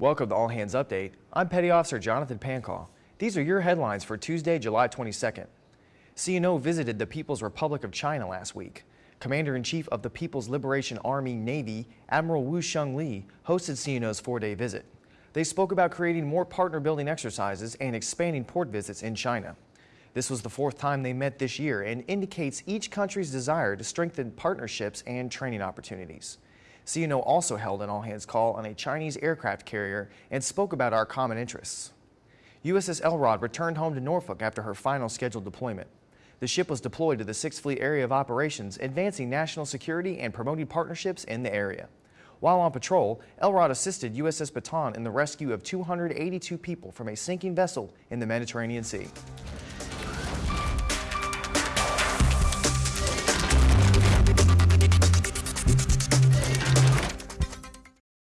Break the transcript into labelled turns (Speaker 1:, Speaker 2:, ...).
Speaker 1: Welcome to All Hands Update. I'm Petty Officer Jonathan Pancall. These are your headlines for Tuesday, July 22nd. CNO visited the People's Republic of China last week. Commander-in-Chief of the People's Liberation Army Navy, Admiral Wu Sheng Li, hosted CNO's four-day visit. They spoke about creating more partner-building exercises and expanding port visits in China. This was the fourth time they met this year and indicates each country's desire to strengthen partnerships and training opportunities. CNO also held an all-hands call on a Chinese aircraft carrier and spoke about our common interests. USS Elrod returned home to Norfolk after her final scheduled deployment. The ship was deployed to the 6th Fleet Area of Operations, advancing national security and promoting partnerships in the area. While on patrol, Elrod assisted USS Bataan in the rescue of 282 people from a sinking vessel in the Mediterranean Sea.